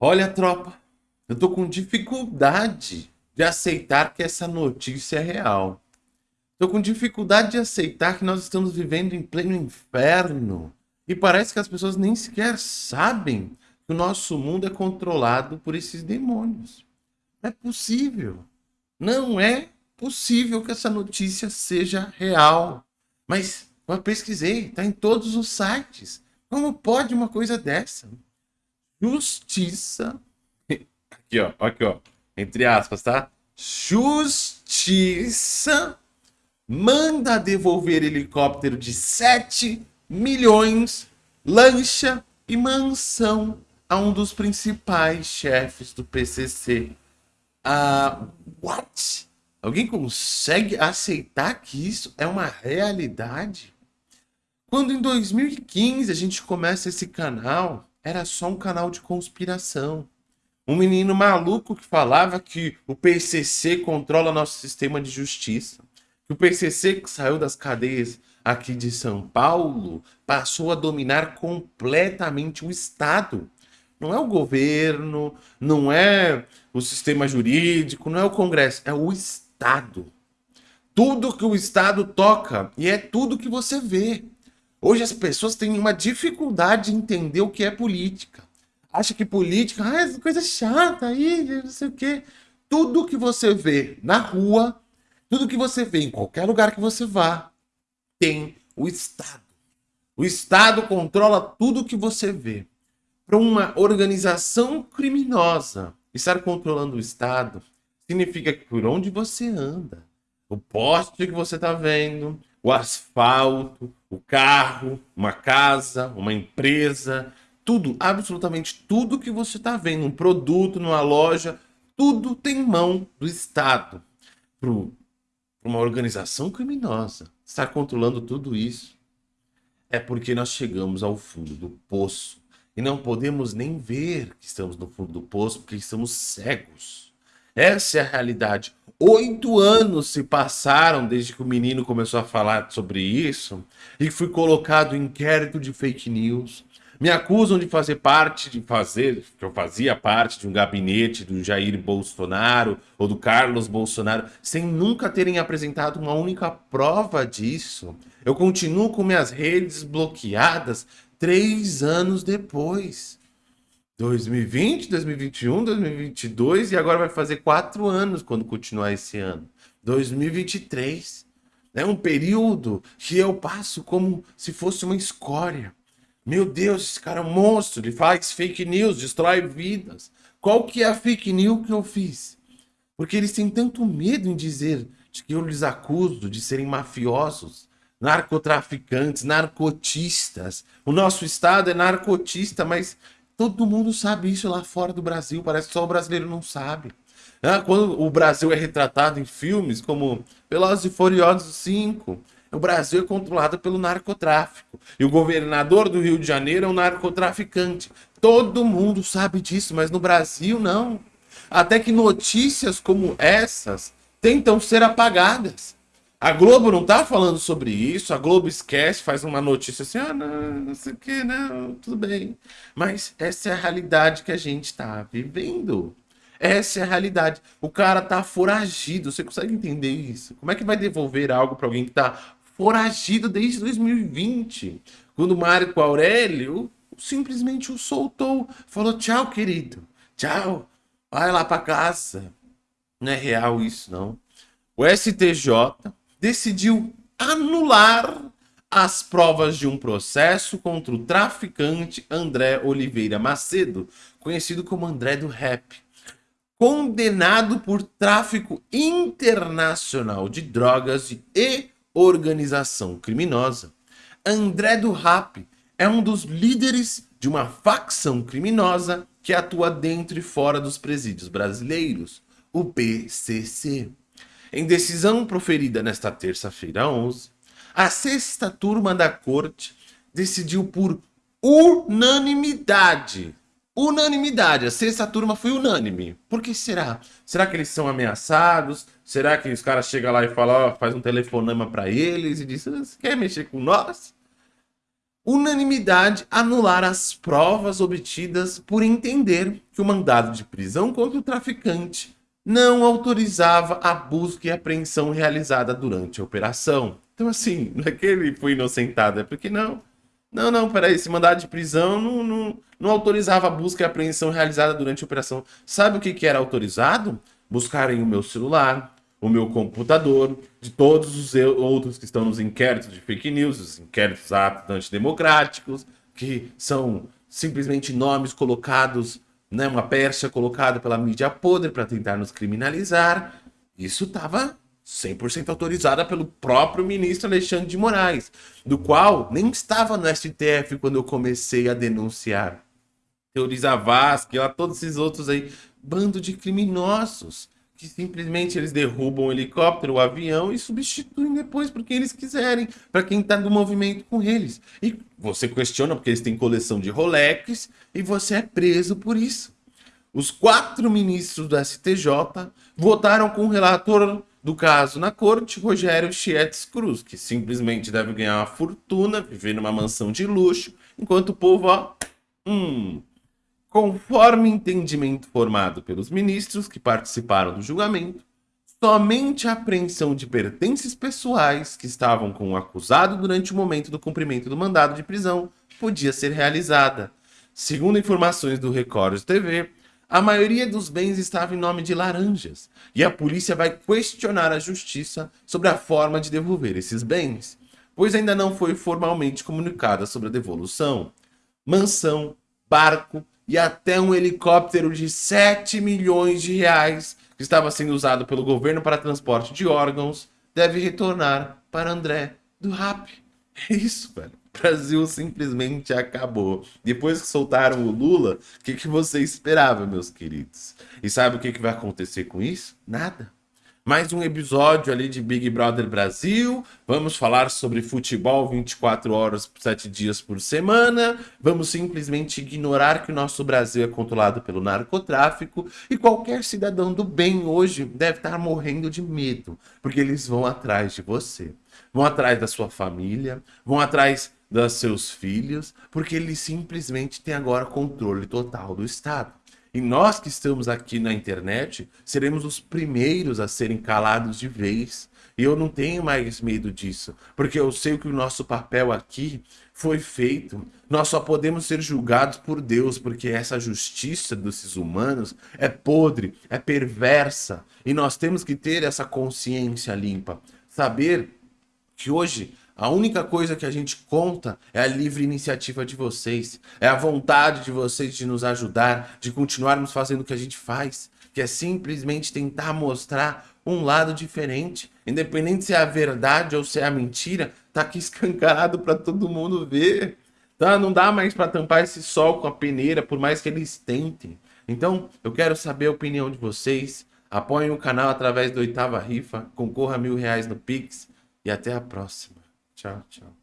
Olha, tropa, eu tô com dificuldade de aceitar que essa notícia é real. Tô com dificuldade de aceitar que nós estamos vivendo em pleno inferno. E parece que as pessoas nem sequer sabem que o nosso mundo é controlado por esses demônios. Não é possível. Não é possível que essa notícia seja real. Mas eu pesquisei, está em todos os sites. Como pode uma coisa dessa? Justiça. Aqui, ó, aqui, ó. Entre aspas, tá? Justiça manda devolver helicóptero de 7 milhões, lancha e mansão a um dos principais chefes do PCC. Ah, what? Alguém consegue aceitar que isso é uma realidade? Quando em 2015 a gente começa esse canal, era só um canal de conspiração. Um menino maluco que falava que o PCC controla nosso sistema de justiça. Que o PCC que saiu das cadeias aqui de São Paulo passou a dominar completamente o Estado. Não é o governo, não é o sistema jurídico, não é o Congresso, é o Estado. Tudo que o Estado toca e é tudo que você vê. Hoje as pessoas têm uma dificuldade de entender o que é política. Acha que política ah, é coisa chata aí, não sei o quê. Tudo que você vê na rua, tudo que você vê em qualquer lugar que você vá, tem o Estado. O Estado controla tudo que você vê. Para uma organização criminosa estar controlando o Estado, significa que por onde você anda, o poste que você está vendo, o asfalto, o carro, uma casa, uma empresa, tudo, absolutamente tudo que você está vendo, um produto numa loja, tudo tem mão do Estado. Para uma organização criminosa estar controlando tudo isso, é porque nós chegamos ao fundo do poço e não podemos nem ver que estamos no fundo do poço porque estamos cegos. Essa é a realidade. Oito anos se passaram desde que o menino começou a falar sobre isso e fui colocado em inquérito de fake news. Me acusam de fazer parte, de fazer, que eu fazia parte de um gabinete do Jair Bolsonaro ou do Carlos Bolsonaro, sem nunca terem apresentado uma única prova disso. Eu continuo com minhas redes bloqueadas três anos depois. 2020, 2021, 2022 e agora vai fazer quatro anos quando continuar esse ano. 2023. É um período que eu passo como se fosse uma escória. Meu Deus, esse cara é um monstro, ele faz fake news, destrói vidas. Qual que é a fake news que eu fiz? Porque eles têm tanto medo em dizer que eu lhes acuso de serem mafiosos, narcotraficantes, narcotistas. O nosso estado é narcotista, mas Todo mundo sabe isso lá fora do Brasil, parece que só o brasileiro não sabe. Ah, quando o Brasil é retratado em filmes como Velozes e Furiosos 5, o Brasil é controlado pelo narcotráfico. E o governador do Rio de Janeiro é um narcotraficante. Todo mundo sabe disso, mas no Brasil não. Até que notícias como essas tentam ser apagadas. A Globo não tá falando sobre isso, a Globo esquece, faz uma notícia assim, ah, não, não sei o que, não, tudo bem. Mas essa é a realidade que a gente tá vivendo. Essa é a realidade. O cara tá foragido, você consegue entender isso? Como é que vai devolver algo para alguém que tá foragido desde 2020? Quando Marco Aurélio simplesmente o soltou, falou tchau, querido, tchau, vai lá para casa. Não é real isso, não. O STJ decidiu anular as provas de um processo contra o traficante André Oliveira Macedo, conhecido como André do Rap, condenado por tráfico internacional de drogas e organização criminosa. André do Rap é um dos líderes de uma facção criminosa que atua dentro e fora dos presídios brasileiros, o PCC. Em decisão proferida nesta terça-feira 11, a sexta turma da corte decidiu por unanimidade. Unanimidade. A sexta turma foi unânime. Por que será? Será que eles são ameaçados? Será que os caras chegam lá e falam, ó, faz um telefonema para eles e diz, você quer mexer com nós? unanimidade anular as provas obtidas por entender que o mandado de prisão contra o traficante não autorizava a busca e apreensão realizada durante a operação. Então, assim, não é que ele foi inocentado, é porque não. Não, não, peraí, esse mandado de prisão não, não, não autorizava a busca e apreensão realizada durante a operação. Sabe o que, que era autorizado? Buscarem o meu celular, o meu computador, de todos os outros que estão nos inquéritos de fake news, os inquéritos atos antidemocráticos, que são simplesmente nomes colocados, né, uma percha colocada pela mídia podre para tentar nos criminalizar. Isso estava 100% autorizada pelo próprio ministro Alexandre de Moraes, do qual nem estava no STF quando eu comecei a denunciar. Teoriza Vasque, lá todos esses outros aí, bando de criminosos que simplesmente eles derrubam o helicóptero, o avião e substituem depois porque eles quiserem, para quem está no movimento com eles. E você questiona porque eles têm coleção de Rolex e você é preso por isso. Os quatro ministros do STJ votaram com o relator do caso na corte, Rogério Chietes Cruz, que simplesmente deve ganhar uma fortuna, viver numa mansão de luxo, enquanto o povo, ó, hum, Conforme entendimento formado pelos ministros que participaram do julgamento, somente a apreensão de pertences pessoais que estavam com o acusado durante o momento do cumprimento do mandado de prisão podia ser realizada. Segundo informações do Record TV, a maioria dos bens estava em nome de laranjas, e a polícia vai questionar a justiça sobre a forma de devolver esses bens, pois ainda não foi formalmente comunicada sobre a devolução. Mansão, barco e até um helicóptero de 7 milhões de reais que estava sendo usado pelo governo para transporte de órgãos deve retornar para André do RAP. É isso, velho. O Brasil simplesmente acabou. Depois que soltaram o Lula, o que, que você esperava, meus queridos? E sabe o que, que vai acontecer com isso? Nada mais um episódio ali de Big Brother Brasil. Vamos falar sobre futebol 24 horas, 7 dias por semana. Vamos simplesmente ignorar que o nosso Brasil é controlado pelo narcotráfico e qualquer cidadão do bem hoje deve estar morrendo de medo, porque eles vão atrás de você. Vão atrás da sua família, vão atrás dos seus filhos, porque eles simplesmente têm agora controle total do Estado. E nós que estamos aqui na internet seremos os primeiros a serem calados de vez. E eu não tenho mais medo disso, porque eu sei que o nosso papel aqui foi feito. Nós só podemos ser julgados por Deus, porque essa justiça desses humanos é podre, é perversa. E nós temos que ter essa consciência limpa. Saber que hoje a única coisa que a gente conta é a livre iniciativa de vocês, é a vontade de vocês de nos ajudar, de continuarmos fazendo o que a gente faz, que é simplesmente tentar mostrar um lado diferente, independente se é a verdade ou se é a mentira, tá aqui escancarado para todo mundo ver. Tá? Não dá mais para tampar esse sol com a peneira, por mais que eles tentem. Então, eu quero saber a opinião de vocês. Apoiem o canal através do Oitava Rifa, concorra a mil reais no Pix e até a próxima. Tchau, tchau.